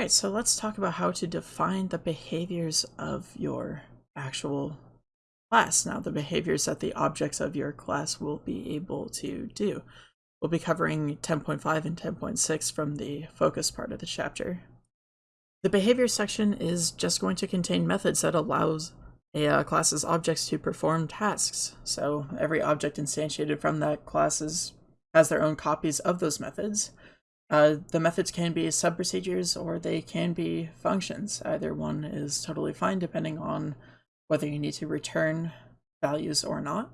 Alright, so let's talk about how to define the behaviors of your actual class. Now, the behaviors that the objects of your class will be able to do. We'll be covering 10.5 and 10.6 from the focus part of the chapter. The behavior section is just going to contain methods that allows a uh, class's objects to perform tasks. So every object instantiated from that class has their own copies of those methods. Uh, the methods can be sub-procedures or they can be functions. Either one is totally fine depending on whether you need to return values or not.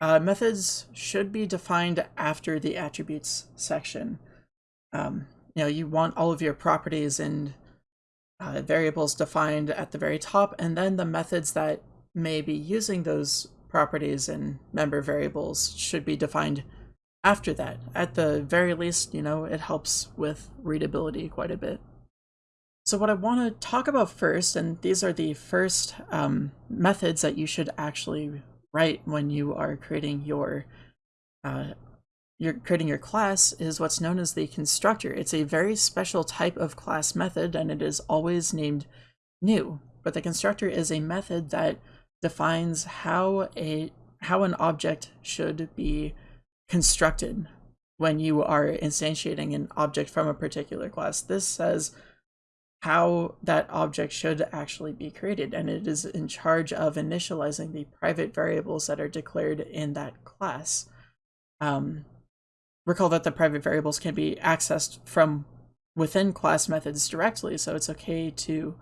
Uh, methods should be defined after the attributes section. Um, you know, you want all of your properties and uh, variables defined at the very top, and then the methods that may be using those properties and member variables should be defined after that. At the very least, you know, it helps with readability quite a bit. So what I want to talk about first, and these are the first um, methods that you should actually write when you are creating your uh, you're creating your class is what's known as the constructor. It's a very special type of class method and it is always named new. But the constructor is a method that defines how a how an object should be constructed when you are instantiating an object from a particular class. This says how that object should actually be created, and it is in charge of initializing the private variables that are declared in that class. Um, recall that the private variables can be accessed from within class methods directly, so it's okay to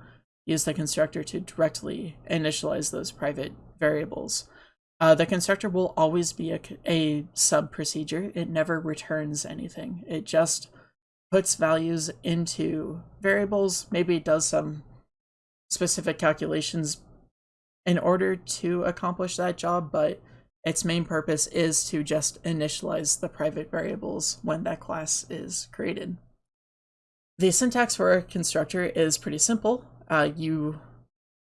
use the constructor to directly initialize those private variables. Uh, the constructor will always be a, a sub procedure. It never returns anything. It just puts values into variables, maybe it does some specific calculations in order to accomplish that job, but its main purpose is to just initialize the private variables when that class is created. The syntax for a constructor is pretty simple. Uh, you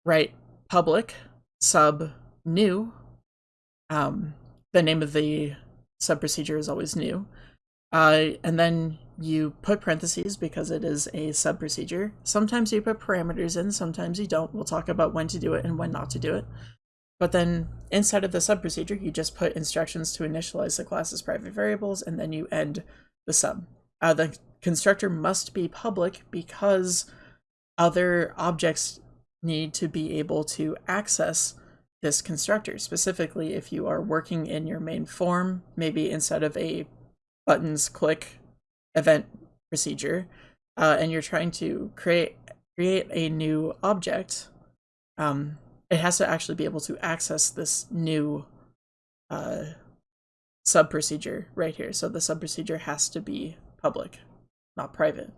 write public sub new. Um, the name of the sub procedure is always new. Uh, and then you put parentheses because it is a sub procedure. Sometimes you put parameters in, sometimes you don't. We'll talk about when to do it and when not to do it. But then inside of the sub procedure, you just put instructions to initialize the class's private variables, and then you end the sub. Uh, the constructor must be public because other objects need to be able to access this constructor. Specifically, if you are working in your main form, maybe instead of a buttons click event procedure, uh, and you're trying to create create a new object, um, it has to actually be able to access this new uh, sub procedure right here. So the sub procedure has to be public, not private.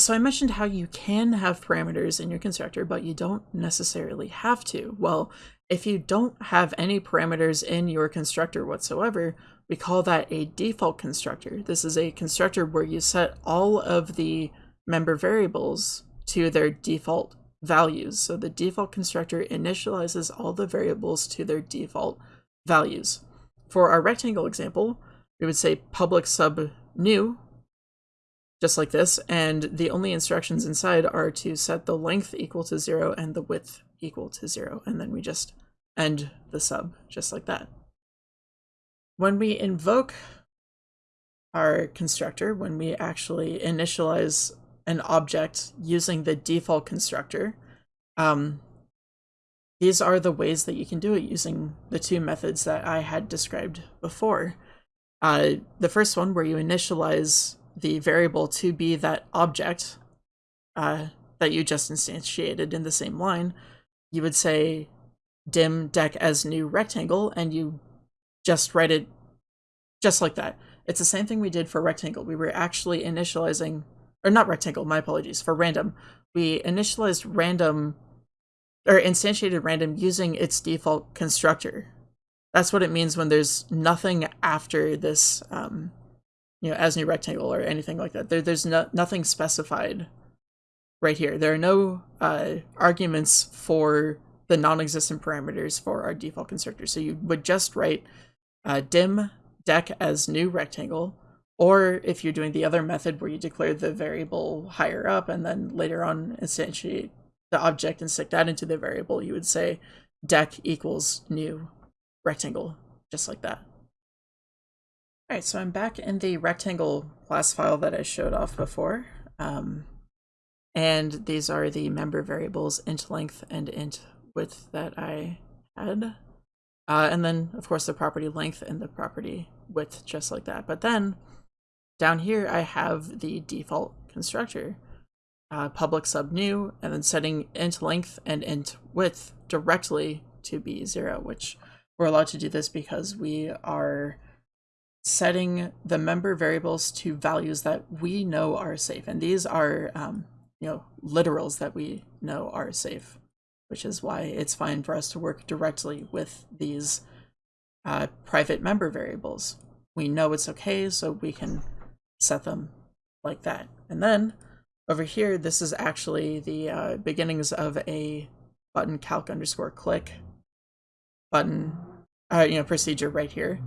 So I mentioned how you can have parameters in your constructor, but you don't necessarily have to. Well, if you don't have any parameters in your constructor whatsoever, we call that a default constructor. This is a constructor where you set all of the member variables to their default values. So the default constructor initializes all the variables to their default values. For our rectangle example, we would say public sub new, just like this, and the only instructions inside are to set the length equal to zero and the width equal to zero, and then we just end the sub, just like that. When we invoke our constructor, when we actually initialize an object using the default constructor, um, these are the ways that you can do it using the two methods that I had described before. Uh, the first one where you initialize the variable to be that object uh, that you just instantiated in the same line, you would say dim deck as new rectangle and you just write it just like that. It's the same thing we did for rectangle. We were actually initializing, or not rectangle, my apologies, for random. We initialized random, or instantiated random using its default constructor. That's what it means when there's nothing after this, um, you know, as new rectangle or anything like that. There, there's no, nothing specified right here. There are no uh, arguments for the non-existent parameters for our default constructor. So you would just write uh, dim deck as new rectangle Or if you're doing the other method where you declare the variable higher up and then later on instantiate the object and stick that into the variable, you would say deck equals new rectangle, just like that. All right, so I'm back in the rectangle class file that I showed off before. Um, and these are the member variables int length and int width that I had. Uh, and then, of course, the property length and the property width, just like that. But then down here, I have the default constructor, uh, public sub new, and then setting int length and int width directly to be zero, which we're allowed to do this because we are setting the member variables to values that we know are safe. And these are, um, you know, literals that we know are safe, which is why it's fine for us to work directly with these uh, private member variables. We know it's okay, so we can set them like that. And then over here, this is actually the uh, beginnings of a button calc underscore click button, uh, you know, procedure right here.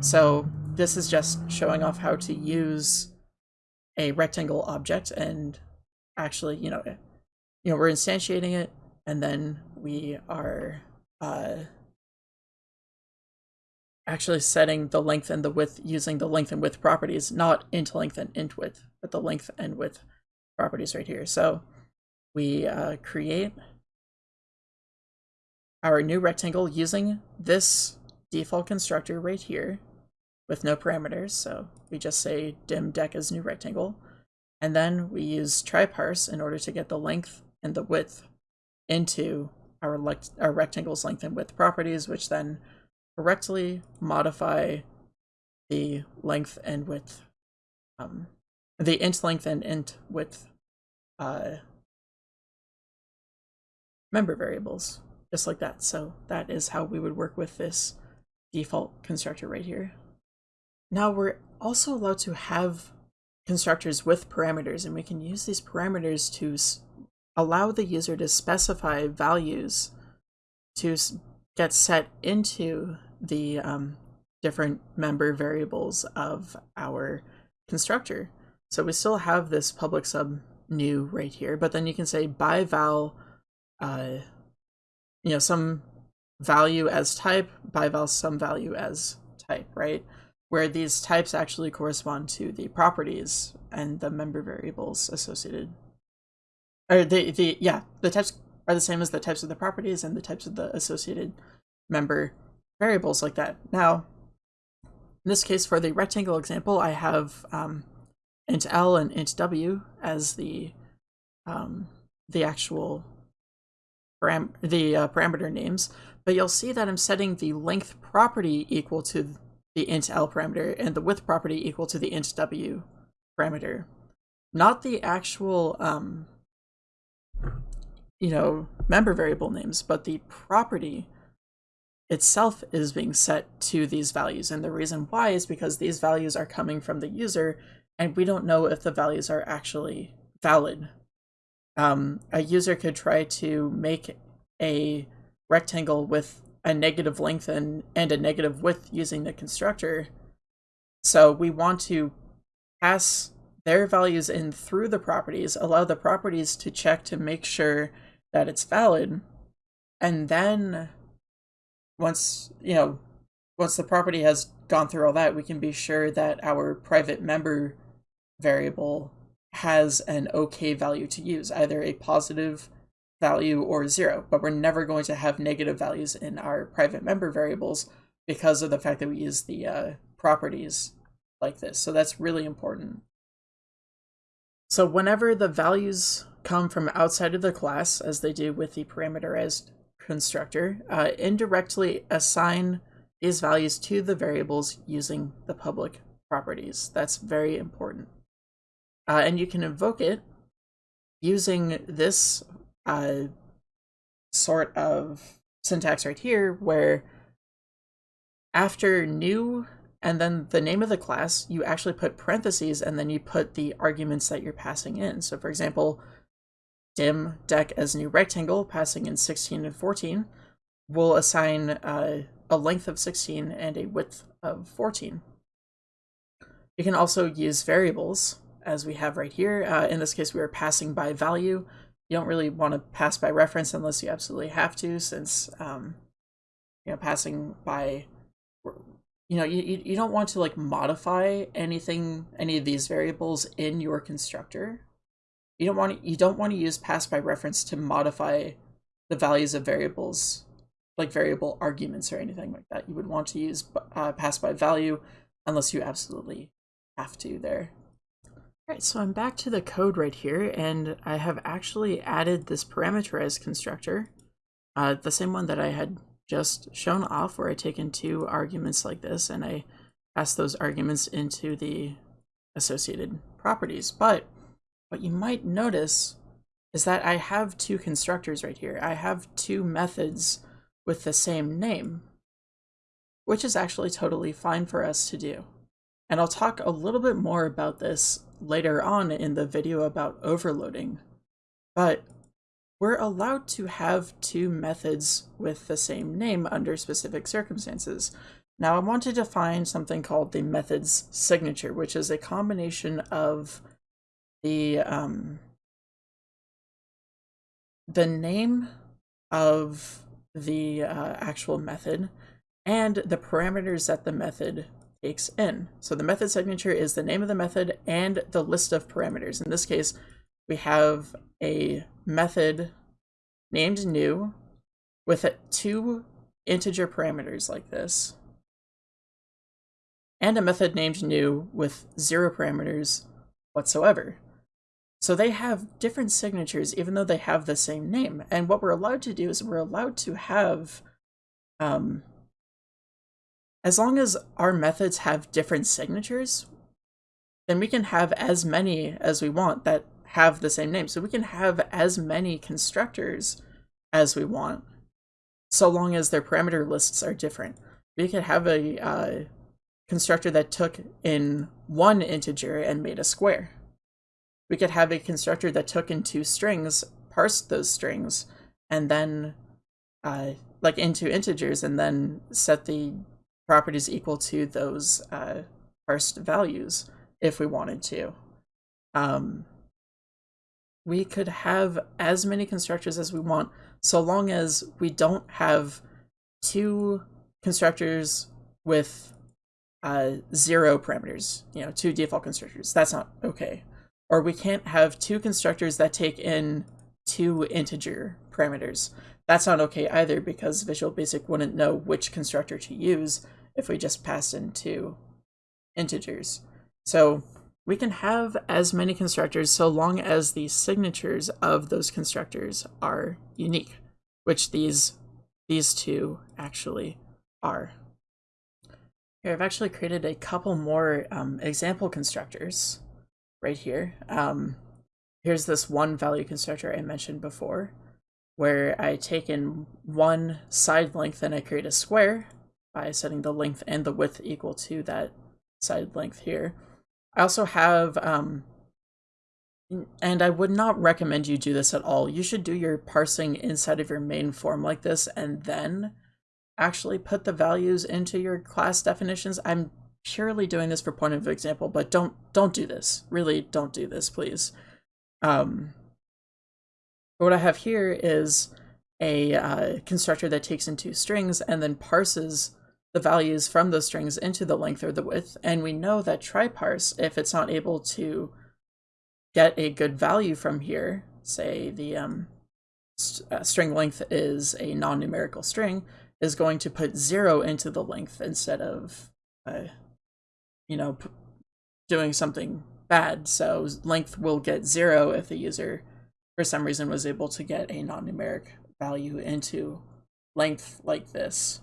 So this is just showing off how to use a rectangle object and actually, you know, you know, we're instantiating it and then we are uh, actually setting the length and the width using the length and width properties, not int length and int width, but the length and width properties right here. So we uh, create our new rectangle using this default constructor right here with no parameters. So we just say dim deck as new rectangle. And then we use tryparse in order to get the length and the width into our, our rectangle's length and width properties, which then correctly modify the length and width, um, the int length and int width uh, member variables, just like that. So that is how we would work with this default constructor right here. Now we're also allowed to have constructors with parameters and we can use these parameters to allow the user to specify values to get set into the um, different member variables of our constructor. So we still have this public sub new right here, but then you can say by val, uh, you know, some value as type, by val some value as type, right? Where these types actually correspond to the properties and the member variables associated. Or the, the yeah, the types are the same as the types of the properties and the types of the associated member variables like that. Now, in this case, for the rectangle example, I have um, int L and int W as the um, the actual param the uh, parameter names, but you'll see that I'm setting the length property equal to the int L parameter and the width property equal to the int W parameter. Not the actual, um, you know, member variable names, but the property itself is being set to these values. And the reason why is because these values are coming from the user and we don't know if the values are actually valid. Um, a user could try to make a rectangle with a negative length and, and a negative width using the constructor. So we want to pass their values in through the properties, allow the properties to check to make sure that it's valid. And then once, you know, once the property has gone through all that, we can be sure that our private member variable has an okay value to use, either a positive value or zero, but we're never going to have negative values in our private member variables because of the fact that we use the uh, properties like this. So that's really important. So whenever the values come from outside of the class, as they do with the parameterized constructor, uh, indirectly assign these values to the variables using the public properties. That's very important. Uh, and you can invoke it using this uh, sort of syntax right here where after new and then the name of the class, you actually put parentheses and then you put the arguments that you're passing in. So for example, dim deck as new rectangle, passing in 16 and 14, will assign uh, a length of 16 and a width of 14. You can also use variables, as we have right here. Uh, in this case, we are passing by value. You don't really want to pass by reference unless you absolutely have to, since um, you know passing by you know you, you don't want to like modify anything any of these variables in your constructor. You don't want to, you don't want to use pass by reference to modify the values of variables like variable arguments or anything like that. You would want to use uh, pass by value unless you absolutely have to there all right so i'm back to the code right here and i have actually added this parameterized constructor uh, the same one that i had just shown off where I take in two arguments like this and I pass those arguments into the associated properties. But what you might notice is that I have two constructors right here. I have two methods with the same name, which is actually totally fine for us to do. And I'll talk a little bit more about this later on in the video about overloading. But we're allowed to have two methods with the same name under specific circumstances. Now I want to define something called the method's signature, which is a combination of the um, the name of the uh, actual method and the parameters that the method in. So the method signature is the name of the method and the list of parameters. In this case, we have a method named new with two integer parameters like this, and a method named new with zero parameters whatsoever. So they have different signatures even though they have the same name. And what we're allowed to do is we're allowed to have, um, as long as our methods have different signatures, then we can have as many as we want that have the same name. So we can have as many constructors as we want, so long as their parameter lists are different. We could have a uh, constructor that took in one integer and made a square. We could have a constructor that took in two strings, parsed those strings, and then uh, like into integers and then set the properties equal to those uh, parsed values if we wanted to. Um, we could have as many constructors as we want, so long as we don't have two constructors with uh, zero parameters, you know, two default constructors. That's not okay. Or we can't have two constructors that take in two integer parameters. That's not okay either because Visual Basic wouldn't know which constructor to use if we just passed in two integers. So we can have as many constructors so long as the signatures of those constructors are unique, which these these two actually are. Here, I've actually created a couple more um, example constructors right here. Um, here's this one value constructor I mentioned before, where I take in one side length and I create a square by setting the length and the width equal to that side length here. I also have, um, and I would not recommend you do this at all. You should do your parsing inside of your main form like this and then actually put the values into your class definitions. I'm purely doing this for point of example, but don't don't do this. Really don't do this, please. Um, what I have here is a uh, constructor that takes in two strings and then parses the values from those strings into the length or the width. And we know that tryparse, if it's not able to get a good value from here, say the um, st uh, string length is a non-numerical string, is going to put zero into the length instead of, uh, you know, doing something bad. So length will get zero if the user, for some reason, was able to get a non-numeric value into length like this.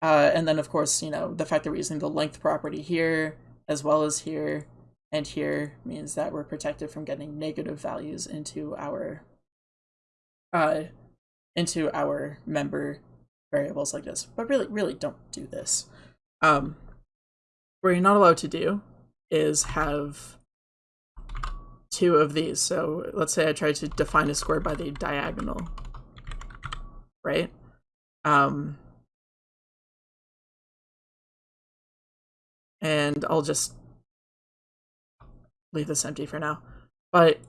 Uh, and then, of course, you know, the fact that we're using the length property here, as well as here and here, means that we're protected from getting negative values into our uh, into our member variables like this. But really, really don't do this. Um, what you're not allowed to do is have two of these. So let's say I try to define a square by the diagonal, right? Um, and I'll just leave this empty for now. But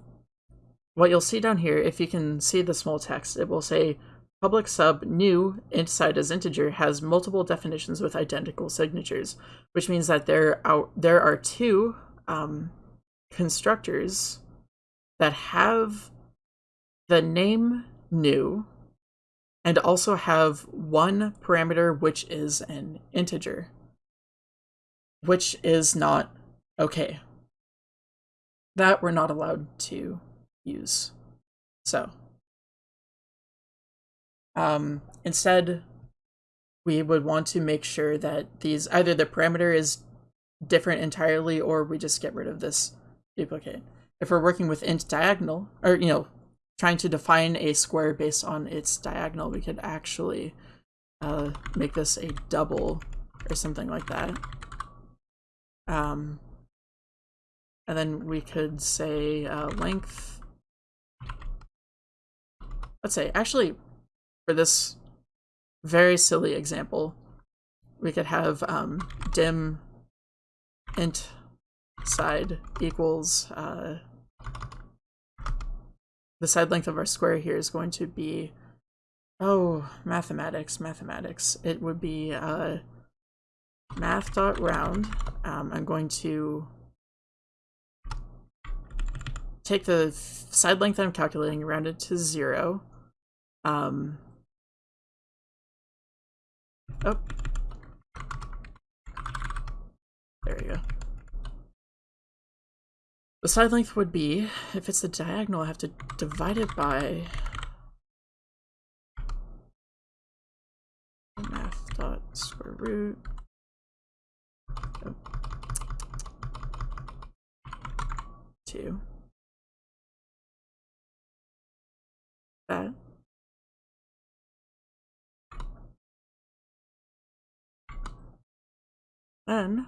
what you'll see down here, if you can see the small text, it will say public sub new inside as integer has multiple definitions with identical signatures, which means that there are, there are two um, constructors that have the name new and also have one parameter which is an integer, which is not okay. That we're not allowed to use. So, um, instead, we would want to make sure that these either the parameter is different entirely or we just get rid of this duplicate. If we're working with int diagonal, or, you know, trying to define a square based on its diagonal, we could actually uh, make this a double or something like that. Um, and then we could say uh, length. Let's say, actually, for this very silly example, we could have um, dim int side equals uh, the side length of our square here is going to be oh mathematics mathematics. It would be uh, math dot round. Um, I'm going to take the side length I'm calculating round it to zero. Um, oh there we go the side length would be, if it's the diagonal, I have to divide it by math dot square root. Two. That. Then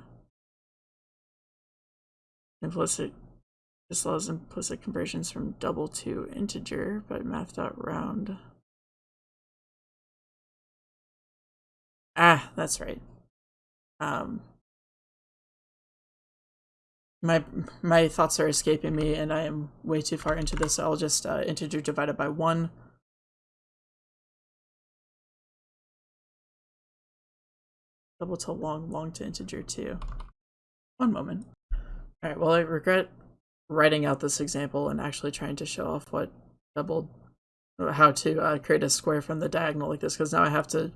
implicit this allows implicit conversions from double to integer, but math.round. Ah, that's right. Um, my my thoughts are escaping me, and I am way too far into this. So I'll just uh, integer divided by one. Double to long, long to integer two. One moment. All right. Well, I regret writing out this example and actually trying to show off what double how to uh, create a square from the diagonal like this because now I have to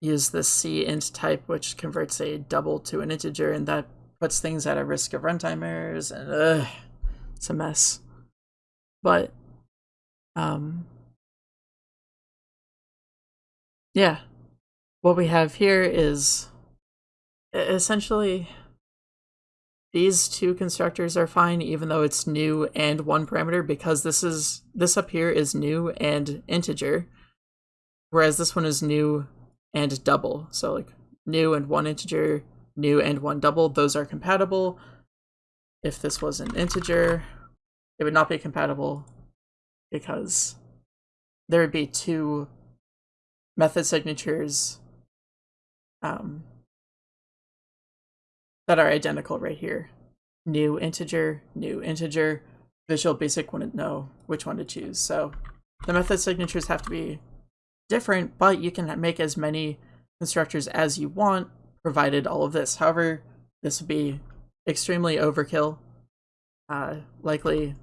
use the C int type which converts a double to an integer and that puts things at a risk of runtime errors and ugh, it's a mess. But um yeah, what we have here is essentially these two constructors are fine even though it's new and one parameter because this is this up here is new and integer whereas this one is new and double. So like new and one integer new and one double those are compatible. If this was an integer it would not be compatible because there would be two method signatures um, that are identical right here. New integer, new integer. Visual Basic wouldn't know which one to choose. So the method signatures have to be different, but you can make as many constructors as you want, provided all of this. However, this would be extremely overkill. Uh, likely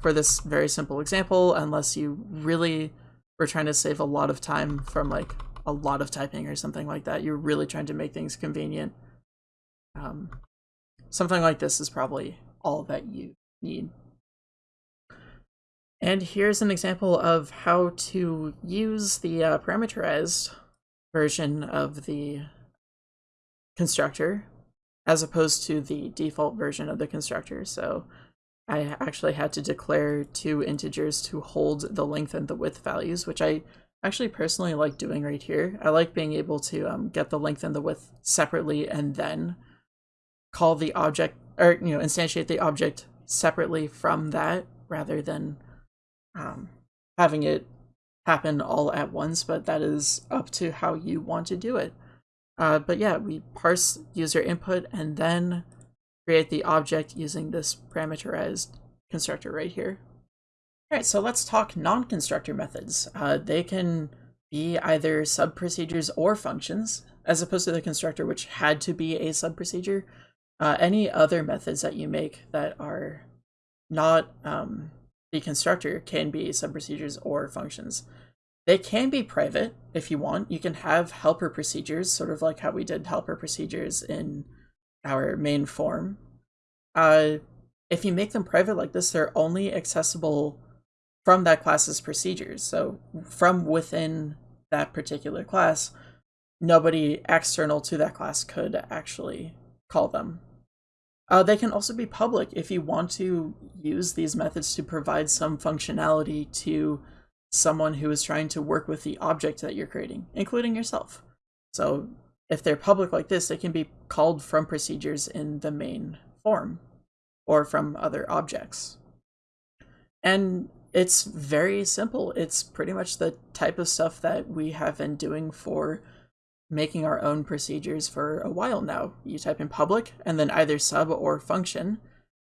for this very simple example, unless you really were trying to save a lot of time from like a lot of typing or something like that. You're really trying to make things convenient. Um, something like this is probably all that you need. And here's an example of how to use the uh, parameterized version of the constructor as opposed to the default version of the constructor. So I actually had to declare two integers to hold the length and the width values, which I actually personally like doing right here. I like being able to um, get the length and the width separately and then call the object or you know instantiate the object separately from that rather than um, having it happen all at once but that is up to how you want to do it uh, but yeah we parse user input and then create the object using this parameterized constructor right here. All right, so let's talk non-constructor methods. Uh, they can be either sub-procedures or functions, as opposed to the constructor, which had to be a sub-procedure. Uh, any other methods that you make that are not um, the constructor can be sub-procedures or functions. They can be private if you want. You can have helper procedures, sort of like how we did helper procedures in our main form. Uh, if you make them private like this, they're only accessible from that class's procedures. So from within that particular class, nobody external to that class could actually call them. Uh, they can also be public if you want to use these methods to provide some functionality to someone who is trying to work with the object that you're creating, including yourself. So if they're public like this, they can be called from procedures in the main form or from other objects. And it's very simple. It's pretty much the type of stuff that we have been doing for making our own procedures for a while now. You type in public and then either sub or function,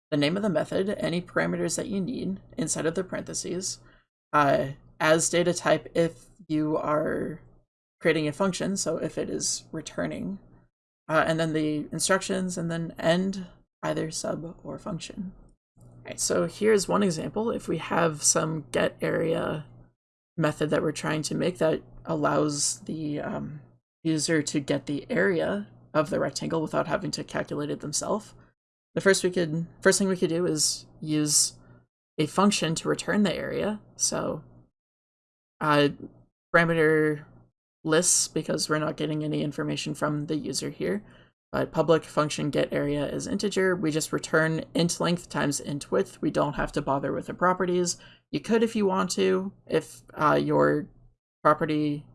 the name of the method, any parameters that you need inside of the parentheses, uh, as data type if you are creating a function, so if it is returning, uh, and then the instructions, and then end either sub or function. All right, so here's one example. If we have some get area method that we're trying to make that allows the um, user to get the area of the rectangle without having to calculate it themselves, the first we could first thing we could do is use a function to return the area. So uh, parameter lists because we're not getting any information from the user here. But public function get area is integer. We just return int length times int width. We don't have to bother with the properties. You could if you want to, if uh, your property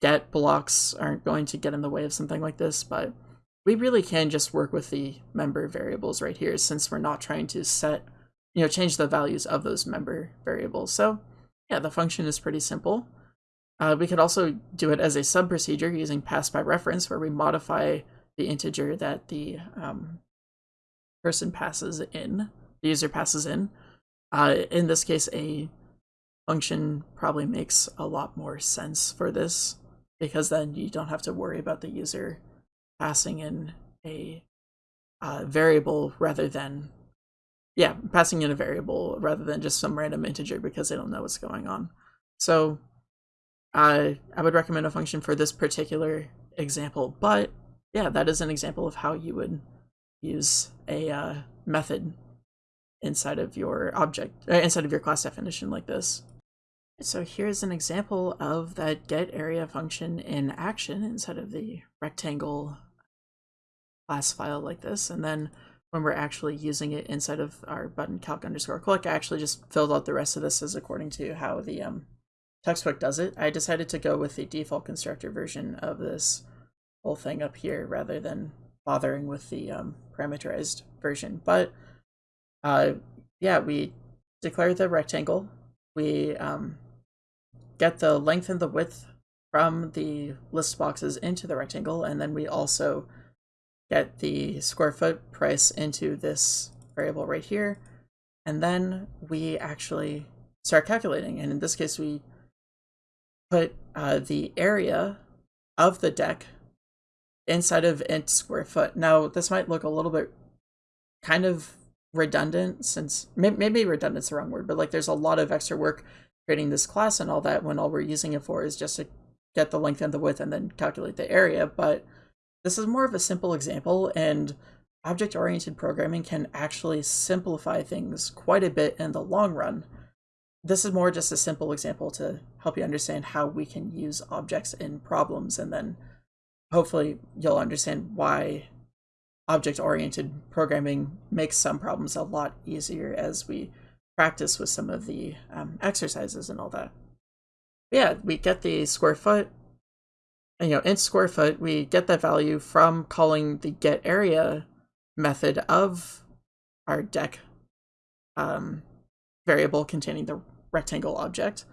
get blocks aren't going to get in the way of something like this, but we really can just work with the member variables right here since we're not trying to set, you know, change the values of those member variables. So yeah, the function is pretty simple. Uh, we could also do it as a sub-procedure using pass by reference, where we modify the integer that the um, person passes in, the user passes in. Uh, in this case, a function probably makes a lot more sense for this, because then you don't have to worry about the user passing in a uh, variable rather than yeah, passing in a variable rather than just some random integer because they don't know what's going on. So I I would recommend a function for this particular example, but yeah, that is an example of how you would use a uh, method inside of your object, uh, inside of your class definition like this. So here's an example of that get area function in action inside of the rectangle class file like this, and then when we're actually using it inside of our button calc underscore click, I actually just filled out the rest of this as according to how the um, textbook does it. I decided to go with the default constructor version of this whole thing up here rather than bothering with the um, parameterized version. But uh, yeah, we declare the rectangle. We um, get the length and the width from the list boxes into the rectangle, and then we also get the square foot price into this variable right here. And then we actually start calculating. And in this case, we put uh, the area of the deck inside of int square foot. Now, this might look a little bit kind of redundant since maybe redundant's the wrong word, but like there's a lot of extra work creating this class and all that when all we're using it for is just to get the length and the width and then calculate the area. But this is more of a simple example, and object-oriented programming can actually simplify things quite a bit in the long run. This is more just a simple example to help you understand how we can use objects in problems, and then hopefully you'll understand why object-oriented programming makes some problems a lot easier as we practice with some of the um, exercises and all that. Yeah, we get the square foot, you know, inch square foot, we get that value from calling the get area method of our deck um, variable containing the rectangle object,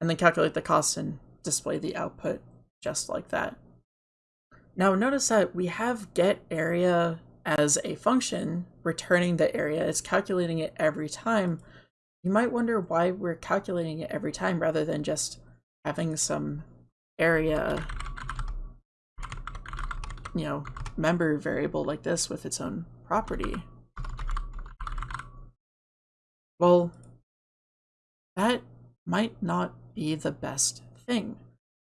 and then calculate the cost and display the output just like that. Now notice that we have get area as a function, returning the area. It's calculating it every time. You might wonder why we're calculating it every time rather than just having some area, you know, member variable like this with its own property. Well, that might not be the best thing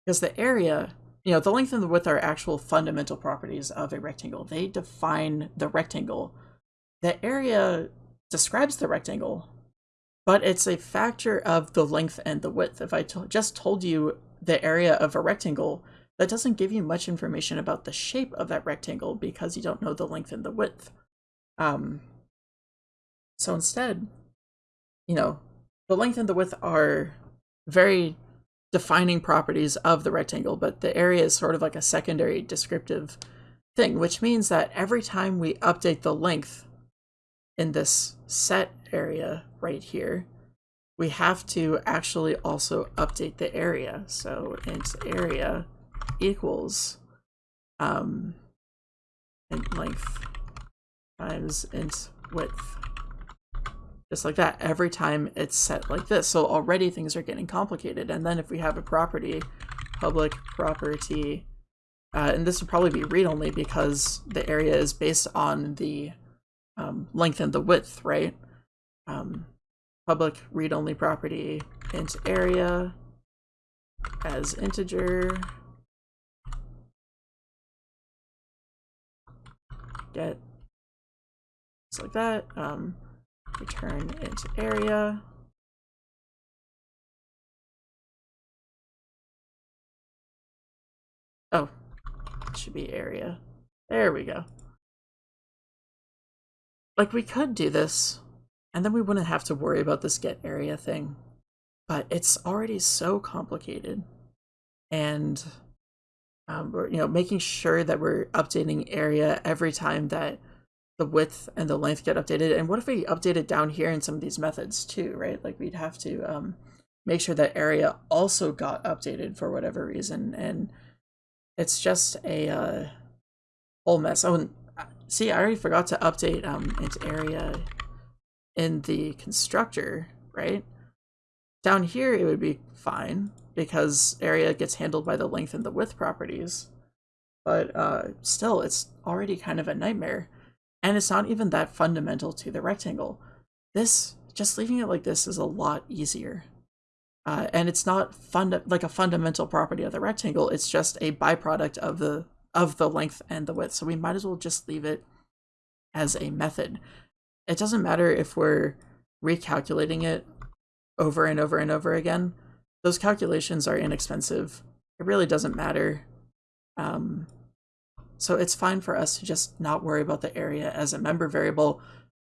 because the area you know, the length and the width are actual fundamental properties of a rectangle. They define the rectangle. The area describes the rectangle, but it's a factor of the length and the width. If I just told you the area of a rectangle, that doesn't give you much information about the shape of that rectangle because you don't know the length and the width. Um, so instead, you know, the length and the width are very defining properties of the rectangle, but the area is sort of like a secondary descriptive thing, which means that every time we update the length in this set area right here, we have to actually also update the area. So int area equals um, int length times int width just like that every time it's set like this. So already things are getting complicated. And then if we have a property, public property, uh, and this would probably be read-only because the area is based on the um, length and the width, right? Um, public read-only property int area as integer get just like that. Um, return int area. Oh, it should be area. There we go. Like, we could do this, and then we wouldn't have to worry about this get area thing. But it's already so complicated. And, um, we're, you know, making sure that we're updating area every time that the width and the length get updated. And what if we update it down here in some of these methods too, right? Like we'd have to um, make sure that area also got updated for whatever reason. And it's just a uh, whole mess. Oh, and see, I already forgot to update um, int area in the constructor, right? Down here, it would be fine because area gets handled by the length and the width properties. But uh, still, it's already kind of a nightmare. And it's not even that fundamental to the rectangle. This, just leaving it like this is a lot easier. Uh, and it's not fund like a fundamental property of the rectangle, it's just a byproduct of the of the length and the width. So we might as well just leave it as a method. It doesn't matter if we're recalculating it over and over and over again. Those calculations are inexpensive. It really doesn't matter. Um, so it's fine for us to just not worry about the area as a member variable,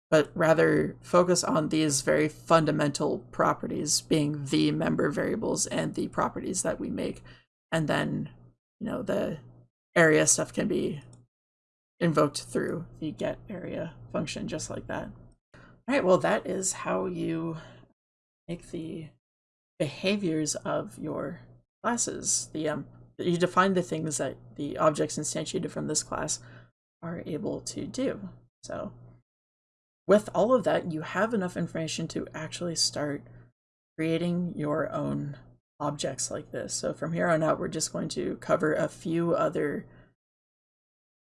but rather focus on these very fundamental properties being the member variables and the properties that we make. And then, you know, the area stuff can be invoked through the get area function just like that. All right, well, that is how you make the behaviors of your classes. The um, you define the things that the objects instantiated from this class are able to do. So with all of that, you have enough information to actually start creating your own objects like this. So from here on out, we're just going to cover a few other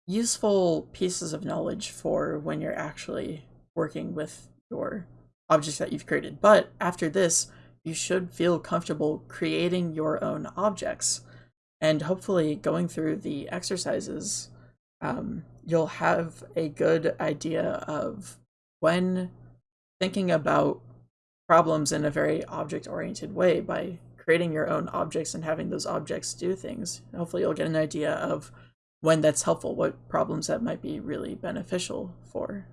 useful pieces of knowledge for when you're actually working with your objects that you've created. But after this, you should feel comfortable creating your own objects and hopefully going through the exercises um, you'll have a good idea of when thinking about problems in a very object oriented way by creating your own objects and having those objects do things. Hopefully you'll get an idea of when that's helpful what problems that might be really beneficial for